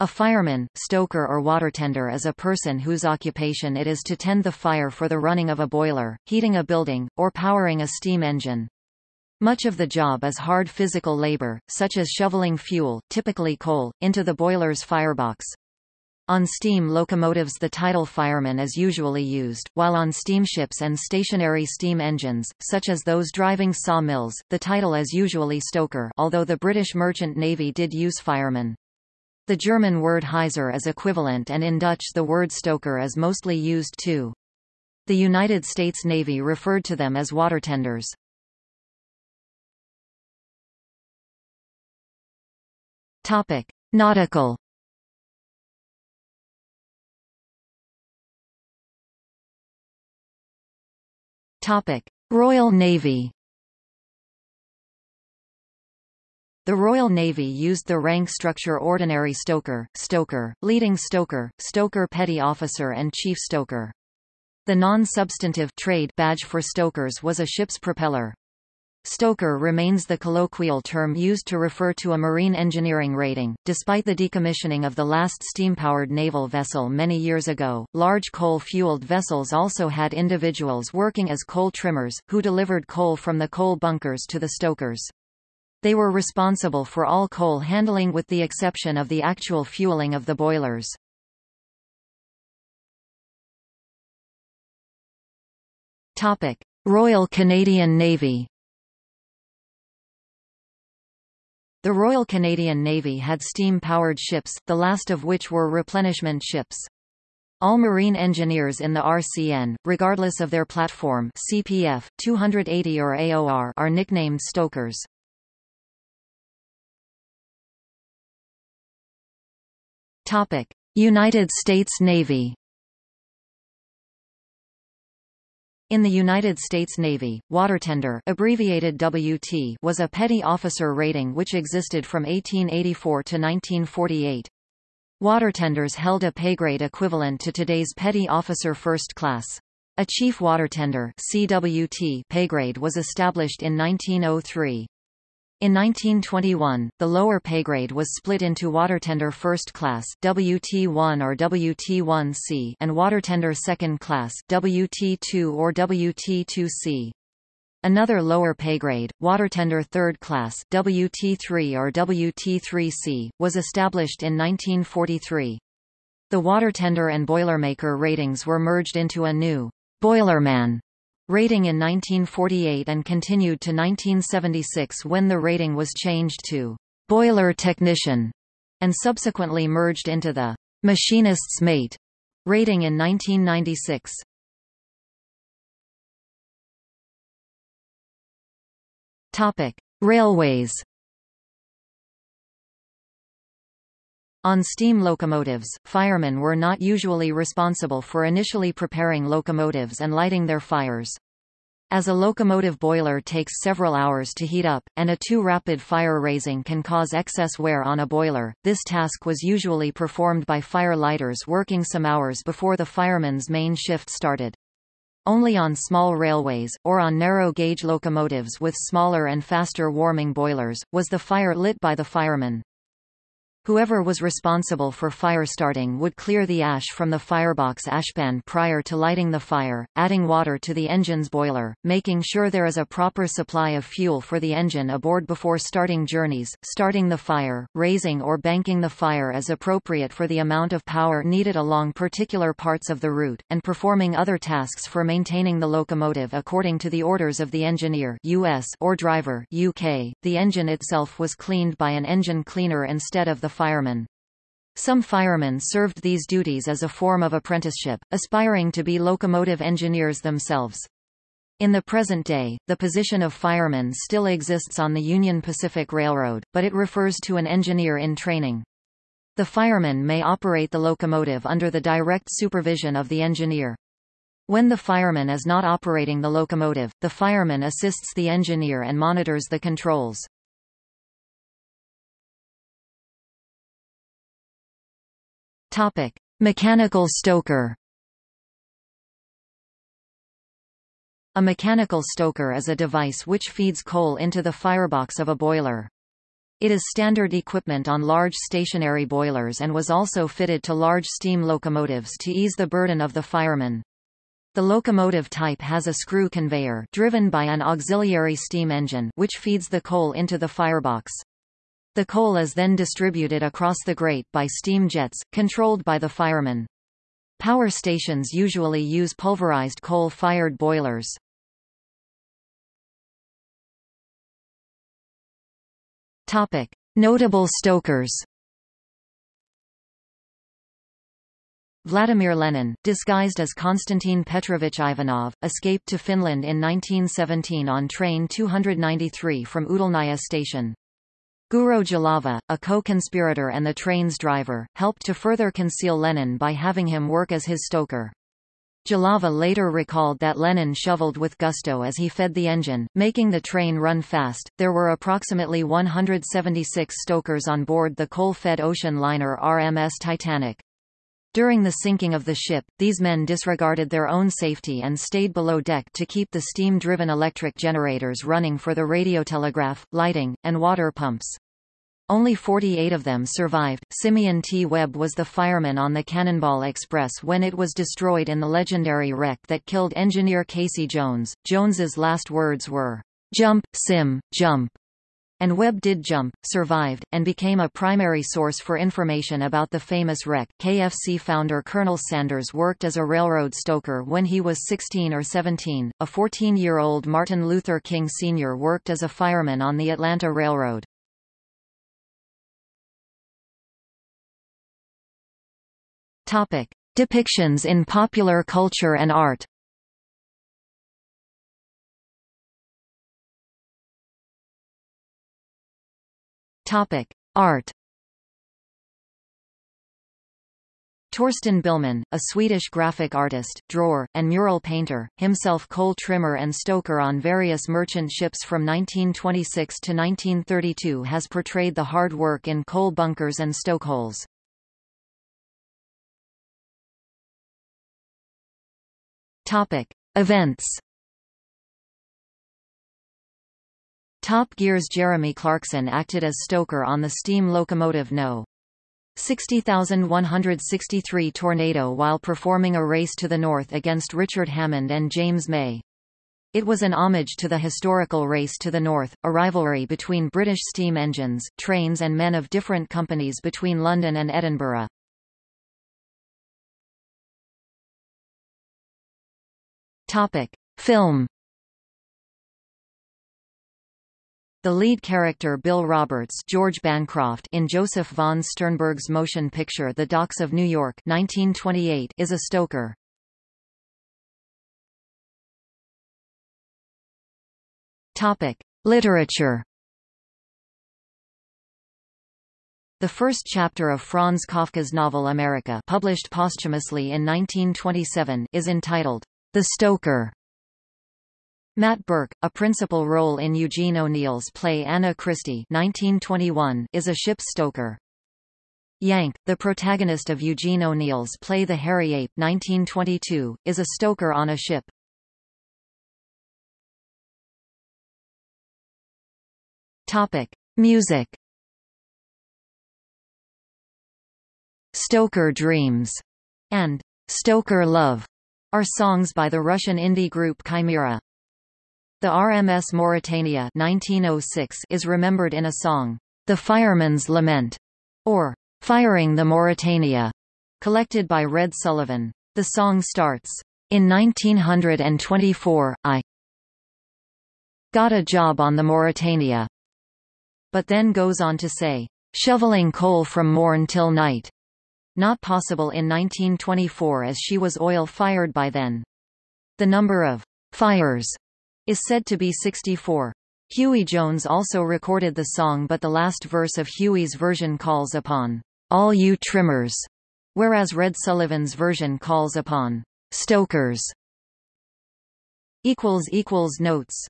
A fireman, stoker or watertender is a person whose occupation it is to tend the fire for the running of a boiler, heating a building, or powering a steam engine. Much of the job is hard physical labor, such as shoveling fuel, typically coal, into the boiler's firebox. On steam locomotives the title fireman is usually used, while on steamships and stationary steam engines, such as those driving sawmills, the title is usually stoker although the British Merchant Navy did use fireman. The German word Heizer is equivalent and in Dutch the word stoker is mostly used too. The United States Navy referred to them as watertenders. Topic: Nautical Topic: Royal Navy The Royal Navy used the rank structure Ordinary Stoker, Stoker, Leading Stoker, Stoker Petty Officer and Chief Stoker. The non-substantive trade badge for stokers was a ship's propeller. Stoker remains the colloquial term used to refer to a marine engineering rating. Despite the decommissioning of the last steam-powered naval vessel many years ago, large coal-fueled vessels also had individuals working as coal trimmers, who delivered coal from the coal bunkers to the stokers. They were responsible for all coal handling with the exception of the actual fueling of the boilers. Royal Canadian Navy. The Royal Canadian Navy had steam-powered ships, the last of which were replenishment ships. All marine engineers in the RCN, regardless of their platform CPF, 280 or AOR are nicknamed stokers. Topic: United States Navy. In the United States Navy, watertender abbreviated WT was a petty officer rating which existed from 1884 to 1948. Watertenders held a pay grade equivalent to today's petty officer first class. A chief watertender CWT pay grade was established in 1903. In 1921, the lower pay grade was split into watertender first class WT1 or WT1C and watertender second class WT2 or WT2C. Another lower pay grade, watertender third class WT3 or WT3C, was established in 1943. The watertender and boilermaker ratings were merged into a new boilerman rating in 1948 and continued to 1976 when the rating was changed to boiler technician and subsequently merged into the machinist's mate rating in 1996. Topic: Railways On steam locomotives, firemen were not usually responsible for initially preparing locomotives and lighting their fires. As a locomotive boiler takes several hours to heat up, and a too rapid fire raising can cause excess wear on a boiler, this task was usually performed by fire lighters working some hours before the fireman's main shift started. Only on small railways, or on narrow-gauge locomotives with smaller and faster warming boilers, was the fire lit by the fireman. Whoever was responsible for fire starting would clear the ash from the firebox ashpan prior to lighting the fire, adding water to the engine's boiler, making sure there is a proper supply of fuel for the engine aboard before starting journeys, starting the fire, raising or banking the fire as appropriate for the amount of power needed along particular parts of the route, and performing other tasks for maintaining the locomotive according to the orders of the engineer US or driver UK. The engine itself was cleaned by an engine cleaner instead of the firemen. Some firemen served these duties as a form of apprenticeship, aspiring to be locomotive engineers themselves. In the present day, the position of fireman still exists on the Union Pacific Railroad, but it refers to an engineer in training. The fireman may operate the locomotive under the direct supervision of the engineer. When the fireman is not operating the locomotive, the fireman assists the engineer and monitors the controls. Topic: Mechanical stoker. A mechanical stoker is a device which feeds coal into the firebox of a boiler. It is standard equipment on large stationary boilers and was also fitted to large steam locomotives to ease the burden of the firemen. The locomotive type has a screw conveyor driven by an auxiliary steam engine which feeds the coal into the firebox. The coal is then distributed across the grate by steam jets, controlled by the firemen. Power stations usually use pulverized coal-fired boilers. Topic: Notable stokers. Vladimir Lenin, disguised as Konstantin Petrovich Ivanov, escaped to Finland in 1917 on train 293 from Udelnaya station. Hugo Jalava, a co-conspirator and the train's driver, helped to further conceal Lenin by having him work as his stoker. Jalava later recalled that Lenin shoveled with gusto as he fed the engine, making the train run fast. There were approximately 176 stokers on board the coal-fed ocean liner RMS Titanic. During the sinking of the ship, these men disregarded their own safety and stayed below deck to keep the steam-driven electric generators running for the radiotelegraph, lighting, and water pumps. Only 48 of them survived. Simeon T. Webb was the fireman on the Cannonball Express when it was destroyed in the legendary wreck that killed engineer Casey Jones. Jones's last words were, Jump, Sim, jump and Webb did jump, survived, and became a primary source for information about the famous wreck. KFC founder Colonel Sanders worked as a railroad stoker when he was 16 or 17. A 14-year-old Martin Luther King Sr. worked as a fireman on the Atlanta Railroad. Topic: Depictions in popular culture and art. Topic: Art. Torsten Billman, a Swedish graphic artist, drawer, and mural painter, himself coal trimmer and stoker on various merchant ships from 1926 to 1932 has portrayed the hard work in coal bunkers and stokeholes. Topic: Events Top Gear's Jeremy Clarkson acted as stoker on the steam locomotive No. 60163 Tornado while performing a race to the north against Richard Hammond and James May. It was an homage to the historical race to the north, a rivalry between British steam engines, trains and men of different companies between London and Edinburgh. Topic. Film The lead character Bill Roberts George Bancroft in Josef von Sternberg's motion picture The Docks of New York 1928 is a stoker. Topic: Literature. The first chapter of Franz Kafka's novel Amerika, published posthumously in 1927, is entitled The Stoker. Matt Burke, a principal role in Eugene O'Neill's play Anna Christie 1921, is a ship stoker. Yank, the protagonist of Eugene O'Neill's play The Hairy Ape 1922, is a stoker on a ship. Topic: Music. Stoker Dreams and Stoker Love are songs by the Russian indie group Chimera. The RMS Mauretania 1906 is remembered in a song, The Fireman's Lament, or Firing the Mauretania, collected by Redd Sullivan. The song starts, In 1924, I got a job on the Mauretania, but then goes on to say, shoveling coal from morn till night. Not possible in 1924 as she was oil-fired by then. The number of fires is said to be 64. Huey Jones also recorded the song but the last verse of Huey's version calls upon all you trimmers, whereas Redd Sullivan's version calls upon stokers. Notes